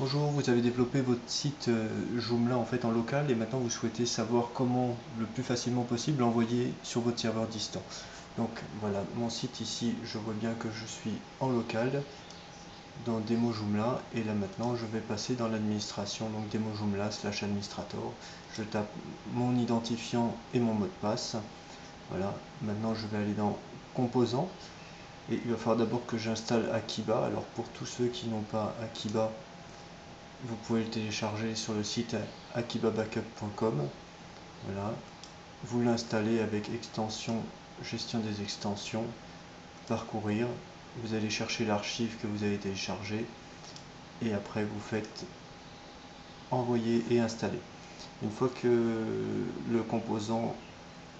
Bonjour, vous avez développé votre site euh, Joomla en fait en local et maintenant vous souhaitez savoir comment le plus facilement possible l'envoyer sur votre serveur distant. Donc voilà, mon site ici, je vois bien que je suis en local dans démo Joomla et là maintenant je vais passer dans l'administration donc démo Joomla slash administrator. Je tape mon identifiant et mon mot de passe. Voilà, maintenant je vais aller dans composants et il va falloir d'abord que j'installe Akiba. Alors pour tous ceux qui n'ont pas Akiba, vous pouvez le télécharger sur le site akibabackup.com. Voilà. Vous l'installez avec extension gestion des extensions, parcourir. Vous allez chercher l'archive que vous avez téléchargé et après vous faites envoyer et installer. Une fois que le composant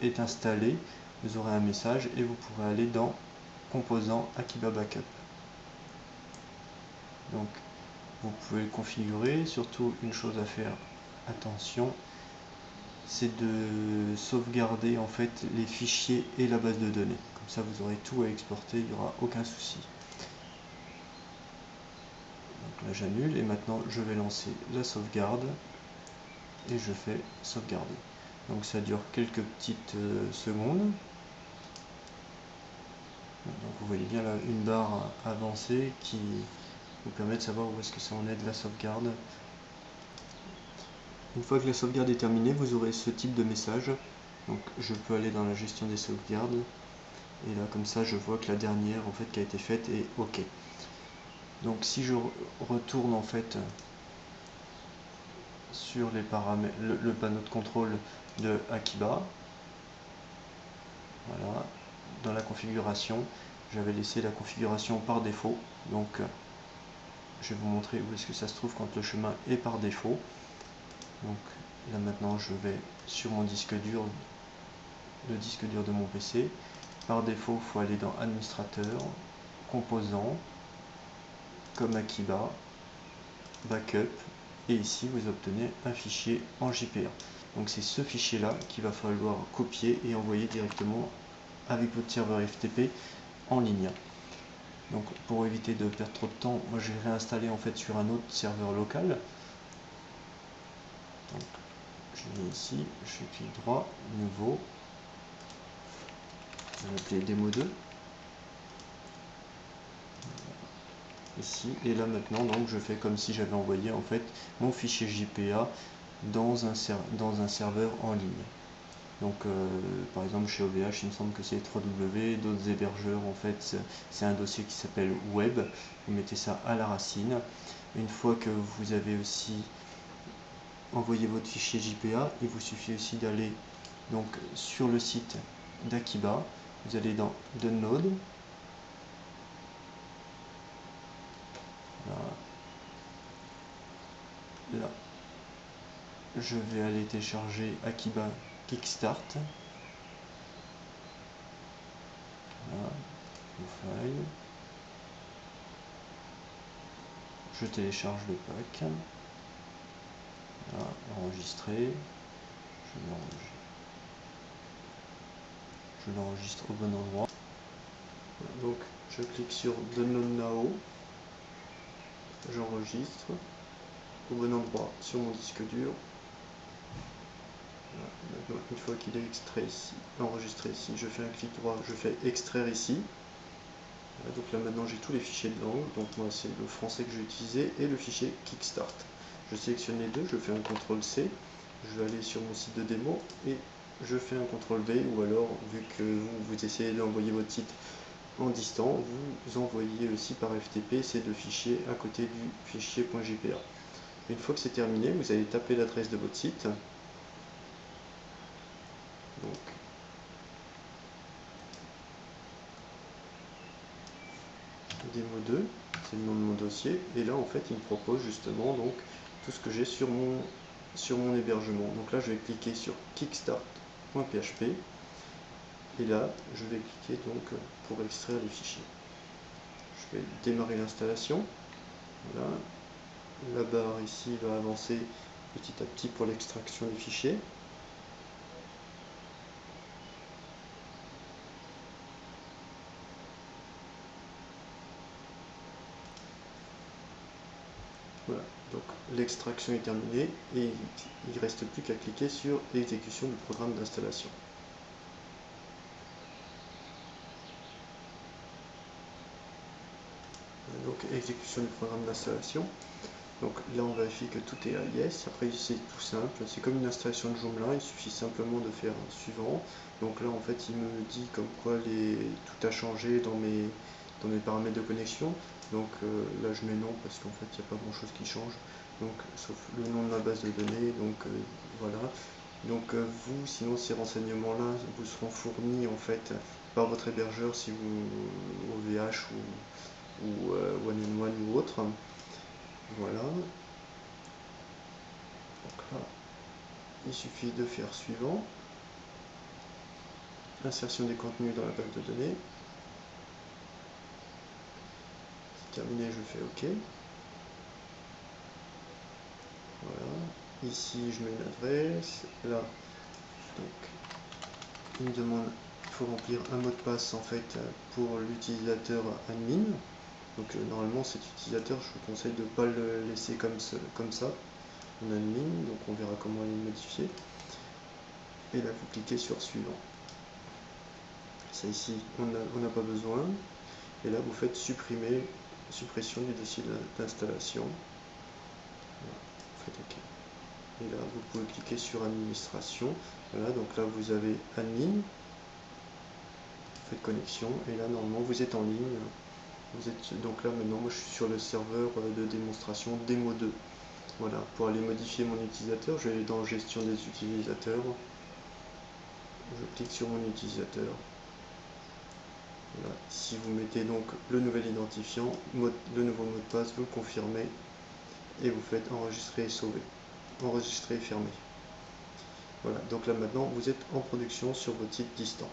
est installé, vous aurez un message et vous pourrez aller dans composant Akiba Backup. Donc vous pouvez le configurer. Surtout, une chose à faire attention, c'est de sauvegarder en fait les fichiers et la base de données. Comme ça, vous aurez tout à exporter, il n'y aura aucun souci. Donc là, j'annule et maintenant, je vais lancer la sauvegarde et je fais sauvegarder. Donc ça dure quelques petites euh, secondes. Donc vous voyez bien là une barre avancée qui vous permet de savoir où est-ce que ça en est de la sauvegarde. Une fois que la sauvegarde est terminée, vous aurez ce type de message. Donc je peux aller dans la gestion des sauvegardes. Et là, comme ça, je vois que la dernière en fait qui a été faite est OK. Donc si je retourne en fait sur les paramètres, le, panneau de contrôle de Akiba, voilà, dans la configuration, j'avais laissé la configuration par défaut. Donc je vais vous montrer où est-ce que ça se trouve quand le chemin est par défaut. Donc là maintenant je vais sur mon disque dur, le disque dur de mon PC. Par défaut, il faut aller dans administrateur, composants, comme Akiba, backup, et ici vous obtenez un fichier en JPA. Donc c'est ce fichier là qu'il va falloir copier et envoyer directement avec votre serveur FTP en ligne. Donc pour éviter de perdre trop de temps, moi je vais réinstaller en fait sur un autre serveur local. Donc je viens ici, je clique droit, nouveau, je vais appeler démo 2. Ici, et là maintenant donc je fais comme si j'avais envoyé en fait mon fichier JPA dans un serveur en ligne. Donc, euh, par exemple, chez OVH, il me semble que c'est 3W. D'autres hébergeurs, en fait, c'est un dossier qui s'appelle Web. Vous mettez ça à la racine. Une fois que vous avez aussi envoyé votre fichier JPA, il vous suffit aussi d'aller donc sur le site d'Akiba. Vous allez dans Download. Là. Là. Je vais aller télécharger Akiba Kickstart. Voilà, Je télécharge le pack. Voilà, enregistrer. Je l'enregistre au bon endroit. donc je clique sur Download Now. J'enregistre au bon endroit sur mon disque dur une fois qu'il est extrait ici, enregistré ici, je fais un clic droit, je fais extraire ici. donc là maintenant j'ai tous les fichiers de langue, donc moi c'est le français que j'ai utilisé et le fichier Kickstart. Je sélectionne les deux, je fais un CTRL C, je vais aller sur mon site de démo et je fais un CTRL V ou alors vu que vous, essayez d'envoyer votre site en distant, vous envoyez aussi par FTP ces deux fichiers à côté du fichier .jpa. Une fois que c'est terminé, vous allez taper l'adresse de votre site, donc, démo 2, c'est le nom de mon dossier. Et là, en fait, il me propose justement donc tout ce que j'ai sur mon, sur mon hébergement. Donc là, je vais cliquer sur kickstart.php. Et là, je vais cliquer donc pour extraire les fichiers. Je vais démarrer l'installation. Voilà. La barre ici va avancer petit à petit pour l'extraction des fichiers. Voilà, donc l'extraction est terminée et il ne reste plus qu'à cliquer sur l'exécution du programme d'installation. Donc exécution du programme d'installation. Donc là on vérifie que tout est à yes. Après c'est tout simple, c'est comme une installation de Joomla, il suffit simplement de faire un suivant. Donc là en fait il me dit comme quoi les... tout a changé dans mes, paramètres de connexion. Donc euh, là je mets non parce qu'en fait il n'y a pas grand chose qui change. Donc sauf le nom de ma base de données. Donc euh, voilà. Donc euh, vous, sinon ces renseignements-là vous seront fournis en fait par votre hébergeur si vous OVH ou, ou One in One ou autre. Voilà. Donc là, il suffit de faire suivant. Insertion des contenus dans la base de données. C'est terminé, je fais OK. Voilà. Ici, je mets une adresse. Là, donc, il me demande, il faut remplir un mot de passe en fait pour l'utilisateur admin. Donc euh, normalement cet utilisateur, je vous conseille de ne pas le laisser comme, comme ça en admin, donc on verra comment le modifier. Et là vous cliquez sur suivant. Ça ici, on n'a pas besoin. Et là vous faites supprimer, suppression du dossier d'installation. Et là vous pouvez cliquer sur administration. Voilà, donc là vous avez admin, faites connexion, et là normalement vous êtes en ligne vous êtes donc là maintenant, moi je suis sur le serveur euh, de démonstration démo 2. Voilà, pour aller modifier mon utilisateur, je vais dans gestion des utilisateurs. Je clique sur mon utilisateur. Si vous mettez donc le nouvel identifiant, le nouveau mot de passe, vous le confirmez et vous faites enregistrer et sauver. Enregistrer et fermer. Voilà, donc là maintenant vous êtes en production sur votre site distant.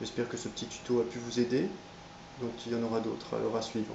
J'espère que ce petit tuto a pu vous aider. Donc il y en aura d'autres alors à suivre.